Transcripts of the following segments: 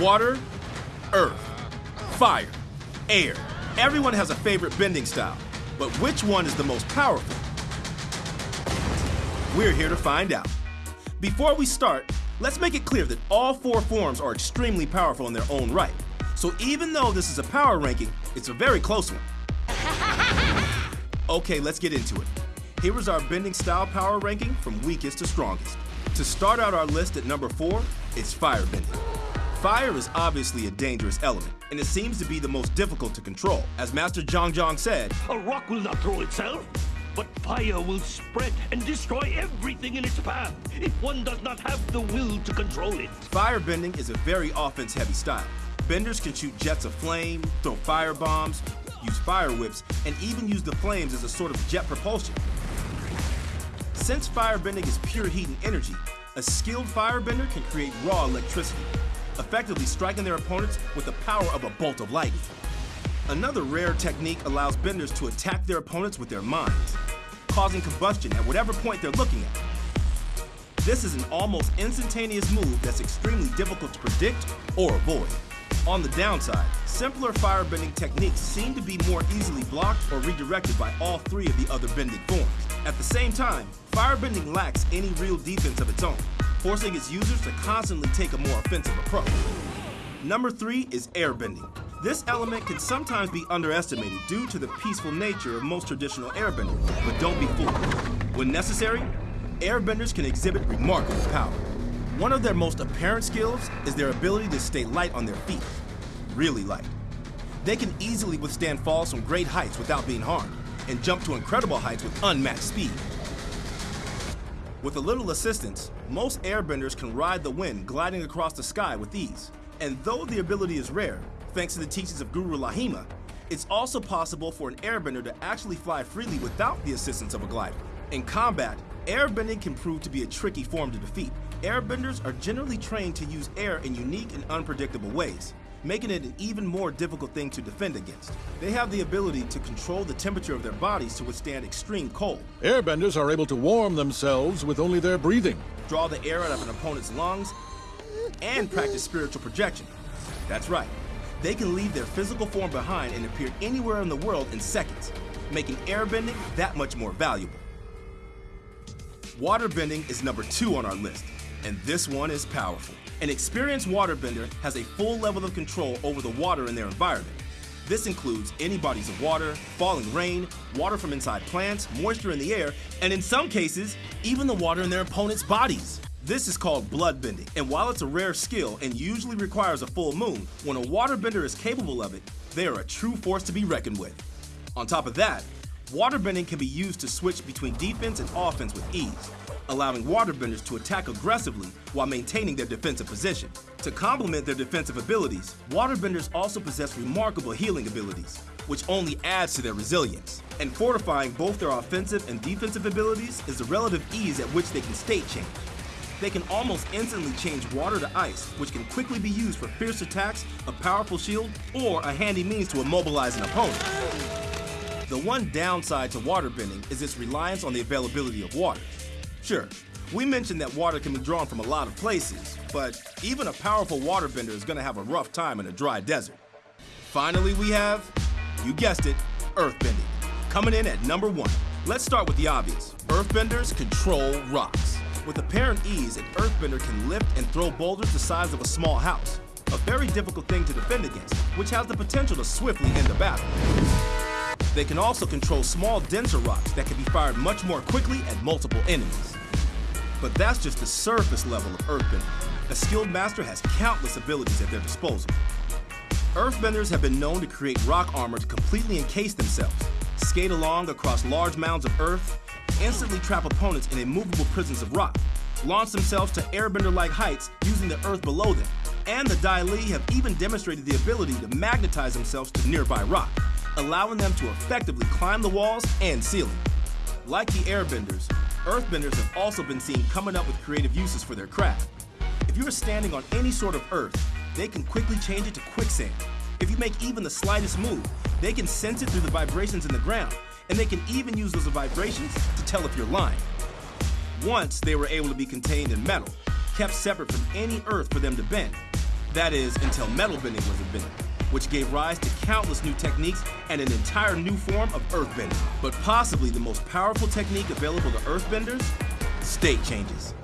Water, earth, fire, air. Everyone has a favorite bending style, but which one is the most powerful? We're here to find out. Before we start, let's make it clear that all four forms are extremely powerful in their own right. So even though this is a power ranking, it's a very close one. Okay, let's get into it. Here is our bending style power ranking from weakest to strongest. To start out our list at number four, it's fire bending. Fire is obviously a dangerous element, and it seems to be the most difficult to control. As Master Jeong Jeong said, A rock will not throw itself, but fire will spread and destroy everything in its path if one does not have the will to control it. Firebending is a very offense-heavy style. Benders can shoot jets of flame, throw fire bombs, use fire whips, and even use the flames as a sort of jet propulsion. Since firebending is pure heat and energy, a skilled firebender can create raw electricity, effectively striking their opponents with the power of a bolt of lightning. Another rare technique allows benders to attack their opponents with their minds, causing combustion at whatever point they're looking at. This is an almost instantaneous move that's extremely difficult to predict or avoid. On the downside, simpler firebending techniques seem to be more easily blocked or redirected by all three of the other bending forms. At the same time, firebending lacks any real defense of its own, forcing its users to constantly take a more offensive approach. Number three is airbending. This element can sometimes be underestimated due to the peaceful nature of most traditional airbending, but don't be fooled. When necessary, airbenders can exhibit remarkable power. One of their most apparent skills is their ability to stay light on their feet, really light. They can easily withstand falls from great heights without being harmed, and jump to incredible heights with unmatched speed. With a little assistance, most airbenders can ride the wind gliding across the sky with ease. And though the ability is rare, thanks to the teachings of Guru Laghima, it's also possible for an airbender to actually fly freely without the assistance of a glider. In combat, airbending can prove to be a tricky form to defeat. Airbenders are generally trained to use air in unique and unpredictable ways, making it an even more difficult thing to defend against. They have the ability to control the temperature of their bodies to withstand extreme cold, Airbenders are able to warm themselves with only their breathing. draw the air out of an opponent's lungs, and practice spiritual projection. That's right. They can leave their physical form behind and appear anywhere in the world in seconds, making airbending that much more valuable. Waterbending is number two on our list, and this one is powerful. An experienced waterbender has a full level of control over the water in their environment. This includes any bodies of water, falling rain, water from inside plants, moisture in the air, and in some cases, even the water in their opponent's bodies. This is called bloodbending, and while it's a rare skill and usually requires a full moon, when a waterbender is capable of it, they are a true force to be reckoned with. On top of that, waterbending can be used to switch between defense and offense with ease, allowing waterbenders to attack aggressively while maintaining their defensive position. To complement their defensive abilities, waterbenders also possess remarkable healing abilities, which only adds to their resilience. And fortifying both their offensive and defensive abilities is the relative ease at which they can state change. They can almost instantly change water to ice, which can quickly be used for fierce attacks, a powerful shield, or a handy means to immobilize an opponent. The one downside to waterbending is its reliance on the availability of water. Sure, we mentioned that water can be drawn from a lot of places, but even a powerful waterbender is gonna have a rough time in a dry desert. Finally, we have, you guessed it, earthbending. Coming in at number one. Let's start with the obvious. Earthbenders control rocks. With apparent ease, an earthbender can lift and throw boulders the size of a small house. A very difficult thing to defend against, which has the potential to swiftly end the battle. They can also control small, denser rocks that can be fired much more quickly at multiple enemies. But that's just the surface level of earthbending. A skilled master has countless abilities at their disposal. Earthbenders have been known to create rock armor to completely encase themselves, skate along across large mounds of earth, instantly trap opponents in immovable prisons of rock, launch themselves to airbender-like heights using the earth below them, and the Dai Li have even demonstrated the ability to magnetize themselves to nearby rock, allowing them to effectively climb the walls and ceiling. Like the airbenders, earthbenders have also been seen coming up with creative uses for their craft. If you are standing on any sort of earth, they can quickly change it to quicksand. If you make even the slightest move, they can sense it through the vibrations in the ground, and they can even use those vibrations to tell if you're lying. Once they were able to be contained in metal, kept separate from any earth for them to bend. That is, until metal bending was invented, which gave rise to countless new techniques and an entire new form of earthbending. But possibly the most powerful technique available to earthbenders? State changes.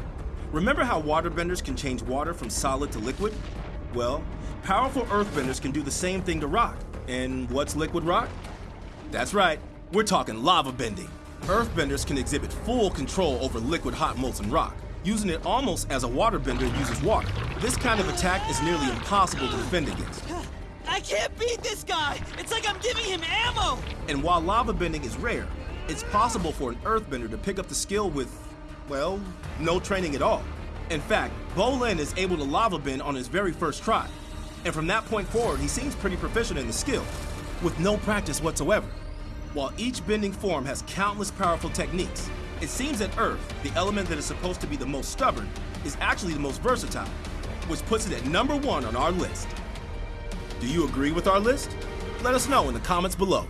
Remember how waterbenders can change water from solid to liquid? Well, powerful earthbenders can do the same thing to rock. And what's liquid rock? That's right, we're talking lava bending. Earthbenders can exhibit full control over liquid hot molten rock, using it almost as a waterbender uses water. This kind of attack is nearly impossible to defend against. I can't beat this guy! It's like I'm giving him ammo! And while lava bending is rare, it's possible for an earthbender to pick up the skill with, well, no training at all. In fact, Bolin is able to lava bend on his very first try. And from that point forward, he seems pretty proficient in the skill, with no practice whatsoever. While each bending form has countless powerful techniques, it seems that Earth, the element that is supposed to be the most stubborn, is actually the most versatile, which puts it at number one on our list. Do you agree with our list? Let us know in the comments below.